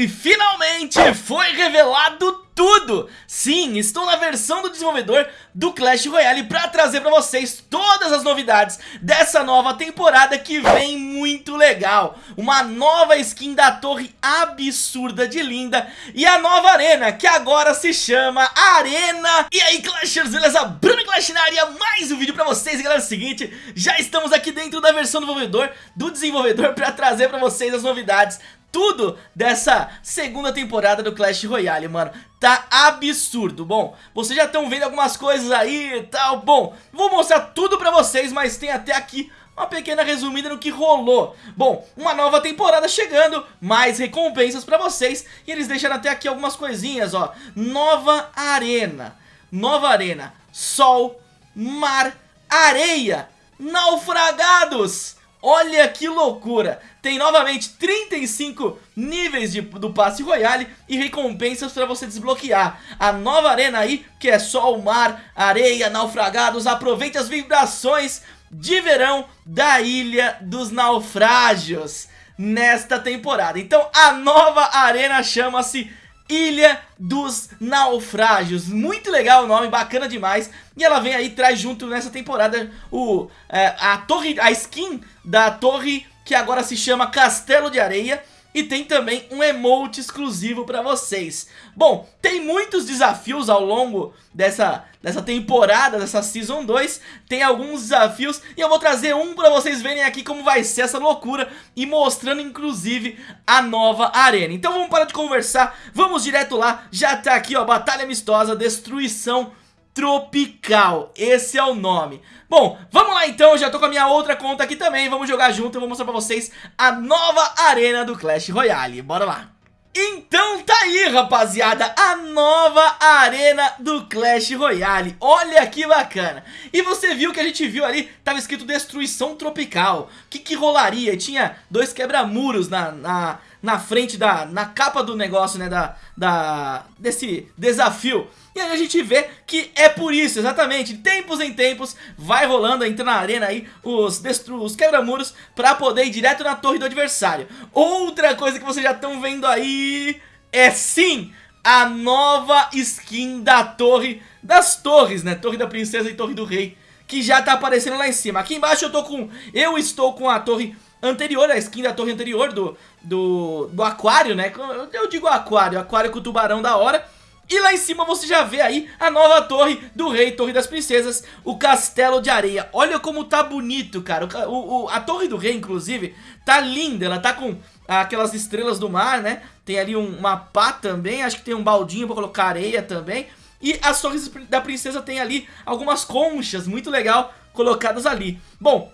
E finalmente foi revelado tudo! Sim, estou na versão do desenvolvedor do Clash Royale para trazer para vocês todas as novidades dessa nova temporada que vem muito legal. Uma nova skin da torre absurda de linda e a nova arena que agora se chama Arena. E aí Clashers, beleza? Bruno Clash na área, mais um vídeo para vocês e galera, é o seguinte, já estamos aqui dentro da versão do desenvolvedor, do desenvolvedor para trazer para vocês as novidades tudo dessa segunda temporada do Clash Royale, mano. Tá absurdo. Bom, vocês já estão vendo algumas coisas aí e tal. Bom, vou mostrar tudo pra vocês, mas tem até aqui uma pequena resumida no que rolou. Bom, uma nova temporada chegando, mais recompensas pra vocês. E eles deixaram até aqui algumas coisinhas, ó. Nova arena. Nova arena. Sol, mar, areia. Naufragados Olha que loucura! Tem novamente 35 níveis de, do passe royale e recompensas para você desbloquear. A nova arena aí, que é sol, mar, areia, naufragados. Aproveite as vibrações de verão da Ilha dos Naufrágios nesta temporada. Então a nova arena chama-se Ilha dos Naufrágios. Muito legal o nome, bacana demais. E ela vem aí, traz junto nessa temporada o, é, a torre, a skin da torre que agora se chama Castelo de Areia. E tem também um emote exclusivo pra vocês. Bom, tem muitos desafios ao longo dessa, dessa temporada, dessa Season 2 Tem alguns desafios e eu vou trazer um pra vocês verem aqui como vai ser essa loucura E mostrando inclusive a nova arena. Então vamos parar de conversar, vamos direto lá. Já tá aqui ó, Batalha Amistosa, Destruição Tropical, esse é o nome. Bom, vamos lá então, já tô com a minha outra conta aqui também. Vamos jogar junto, eu vou mostrar pra vocês a nova arena do Clash Royale. Bora lá. Então tá aí rapaziada, a nova arena do Clash Royale. Olha que bacana. E você viu que a gente viu ali, tava escrito Destruição Tropical. O que que rolaria? Tinha dois quebra-muros na, na, na frente da, na capa do negócio né, da, da, desse desafio e aí a gente vê que é por isso, exatamente, tempos em tempos vai rolando, entra na arena aí os, os quebra-muros pra poder ir direto na torre do adversário. Outra coisa que vocês já estão vendo aí é sim a nova skin da torre, das torres, né, torre da princesa e torre do rei, que já tá aparecendo lá em cima. Aqui embaixo eu tô com, eu estou com a torre anterior, a skin da torre anterior do, do, do aquário, né, eu digo aquário, aquário com o tubarão da hora. E lá em cima você já vê aí a nova torre do rei, torre das princesas, o castelo de areia. Olha como tá bonito, cara. O, o, a torre do rei, inclusive, tá linda. Ela tá com aquelas estrelas do mar, né? Tem ali um, uma pá também, acho que tem um baldinho pra colocar areia também. E as torres da princesa tem ali algumas conchas, muito legal, colocadas ali. Bom,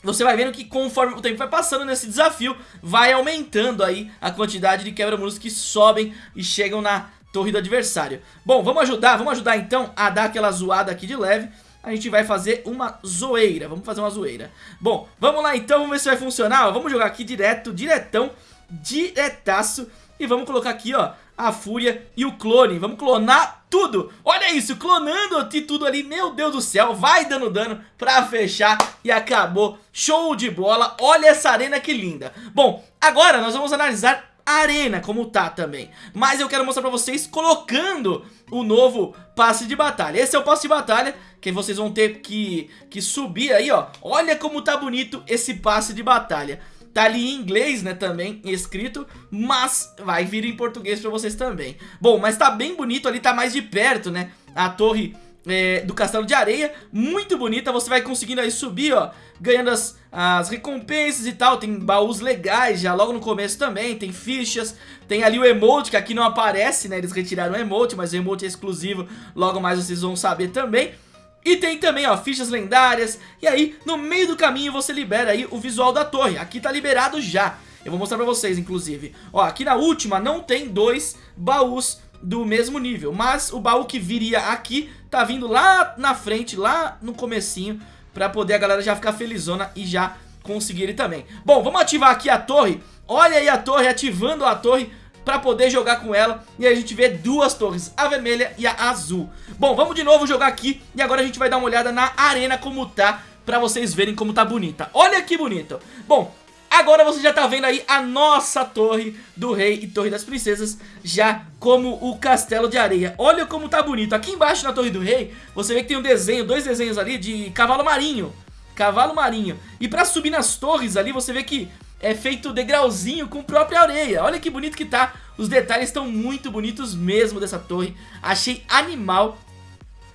você vai vendo que conforme o tempo vai passando nesse desafio, vai aumentando aí a quantidade de quebra-muros que sobem e chegam na torre do adversário. Bom, vamos ajudar, vamos ajudar então a dar aquela zoada aqui de leve. A gente vai fazer uma zoeira, vamos fazer uma zoeira. Bom, vamos lá então, vamos ver se vai funcionar. Vamos jogar aqui direto, diretão, diretaço. E vamos colocar aqui, ó, a fúria e o clone. Vamos clonar tudo. Olha isso, clonando aqui tudo ali. Meu Deus do céu, vai dando dano pra fechar e acabou. Show de bola. Olha essa arena que linda. Bom, agora nós vamos analisar arena como tá também. Mas eu quero mostrar pra vocês colocando o novo passe de batalha. Esse é o passe de batalha que vocês vão ter que, que subir aí, ó. Olha como tá bonito esse passe de batalha. Tá ali em inglês, né, também, escrito Mas vai vir em português pra vocês também. Bom, mas tá bem bonito ali, tá mais de perto, né A torre é, do Castelo de Areia, muito bonita, você vai conseguindo aí subir, ó, ganhando as, as recompensas e tal, tem baús legais já logo no começo também, tem fichas, tem ali o emote que aqui não aparece, né, eles retiraram o emote, mas o emote é exclusivo, logo mais vocês vão saber também. E tem também, ó, fichas lendárias, e aí no meio do caminho você libera aí o visual da torre, aqui tá liberado já. Eu vou mostrar pra vocês, inclusive. Ó, aqui na última não tem dois baús do mesmo nível. Mas o baú que viria aqui tá vindo lá na frente, lá no comecinho, pra poder a galera já ficar felizona e já conseguir ele também. Bom, vamos ativar aqui a torre. Olha aí a torre, ativando a torre pra poder jogar com ela E a gente vê duas torres, a vermelha e a azul Bom, vamos de novo jogar aqui E agora a gente vai dar uma olhada na arena como tá Pra vocês verem como tá bonita Olha que bonito Bom, Agora você já tá vendo aí a nossa torre do rei e torre das princesas já como o castelo de areia. Olha como tá bonito. Aqui embaixo na torre do rei, você vê que tem um desenho, dois desenhos ali de cavalo marinho. Cavalo marinho. E pra subir nas torres ali, você vê que é feito degrauzinho com própria areia. Olha que bonito que tá. Os detalhes estão muito bonitos mesmo dessa torre. Achei animal.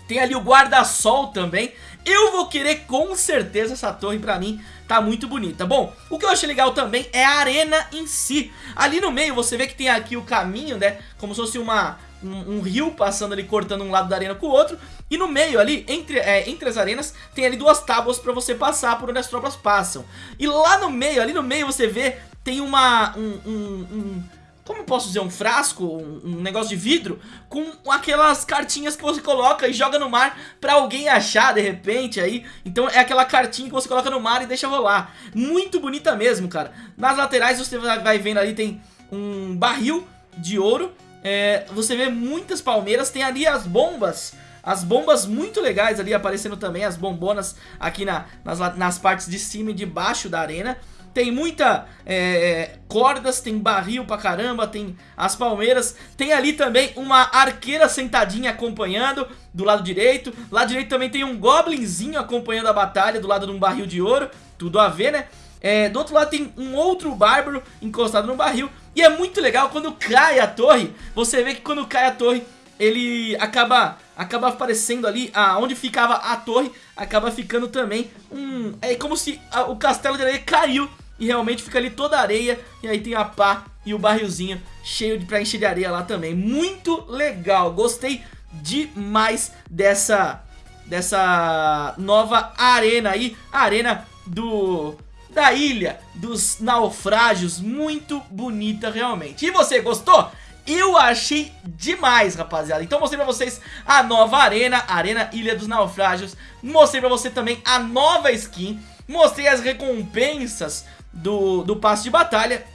Tem ali o guarda-sol também. Eu vou querer com certeza essa torre pra mim tá muito bonita. Bom, o que eu achei legal também é a arena em si. Ali no meio você vê que tem aqui o caminho, né? Como se fosse uma, um, um rio passando ali, cortando um lado da arena com o outro. E no meio ali, entre, é, entre as arenas, tem ali duas tábuas pra você passar por onde as tropas passam. E lá no meio, ali no meio você vê, tem uma... um, um, como posso dizer, um frasco, um, um, negócio de vidro com aquelas cartinhas que você coloca e joga no mar pra alguém achar de repente aí. Então é aquela cartinha que você coloca no mar e deixa rolar. Muito bonita mesmo, cara. Nas laterais você vai vendo ali tem um barril de ouro. É, você vê muitas palmeiras, tem ali as bombas as bombas muito legais ali aparecendo também, as bombonas aqui na, nas, nas partes de cima e de baixo da arena. Tem muita é, cordas, tem barril pra caramba, tem as palmeiras. Tem ali também uma arqueira sentadinha acompanhando do lado direito. Lá direito também tem um goblinzinho acompanhando a batalha do lado de um barril de ouro. Tudo a ver, né? É, do outro lado tem um outro bárbaro encostado no barril. E é muito legal quando cai a torre. Você vê que quando cai a torre, ele acaba acaba aparecendo ali aonde ficava a torre, acaba ficando também um... É como se a, o castelo de areia caiu e realmente fica ali toda areia e aí tem a pá e o barrilzinho cheio de, pra encher de areia lá também. Muito legal, gostei demais dessa, dessa nova arena aí, arena do da ilha dos naufrágios, muito bonita realmente. E você gostou? Eu achei demais, rapaziada. Então mostrei pra vocês a nova arena, Arena Ilha dos Naufrágios. Mostrei pra você também a nova skin. Mostrei as recompensas do, do passe de batalha.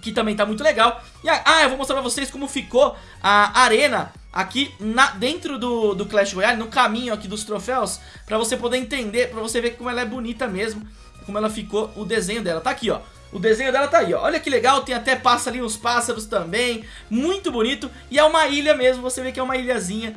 Que também tá muito legal. E, ah, eu vou mostrar pra vocês como ficou a arena aqui na, dentro do, do Clash Royale, no caminho aqui dos troféus, pra você poder entender, pra você ver como ela é bonita mesmo, como ela ficou, o desenho dela. Tá aqui, ó. O desenho dela tá aí, ó. Olha que legal, tem até passa ali uns pássaros também. Muito bonito. E é uma ilha mesmo, você vê que é uma ilhazinha.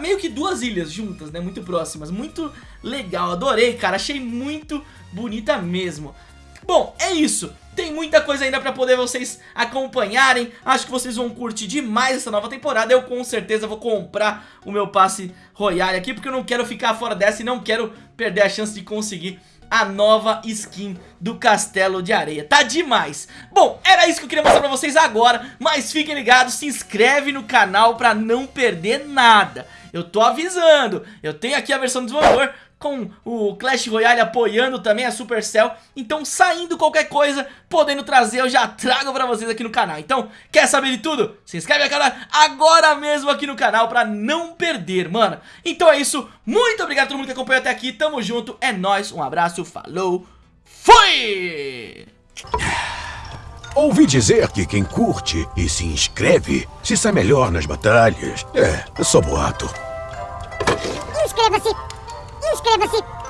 Meio que duas ilhas juntas, né? Muito próximas. Muito legal, adorei, cara. Achei muito bonita mesmo. Bom, é isso. Tem muita coisa ainda pra poder vocês acompanharem Acho que vocês vão curtir demais essa nova temporada Eu com certeza vou comprar o meu passe Royale aqui Porque eu não quero ficar fora dessa e não quero perder a chance de conseguir a nova skin do Castelo de Areia. Tá demais. Bom, era isso que eu queria mostrar pra vocês agora, mas fiquem ligados, se inscreve no canal pra não perder nada. Eu tô avisando, eu tenho aqui a versão do desenvolvedor com o Clash Royale apoiando também a Supercell. Então, saindo qualquer coisa, podendo trazer, eu já trago pra vocês aqui no canal. Então, quer saber de tudo? Se inscreve no canal agora mesmo aqui no canal pra não perder, mano. Então é isso, muito obrigado a todo mundo que acompanhou até aqui, tamo junto, é nóis, um abraço, falou, fui! Ouvi dizer que quem curte e se inscreve se sai melhor nas batalhas. É, só boato. Inscreva-se! しければし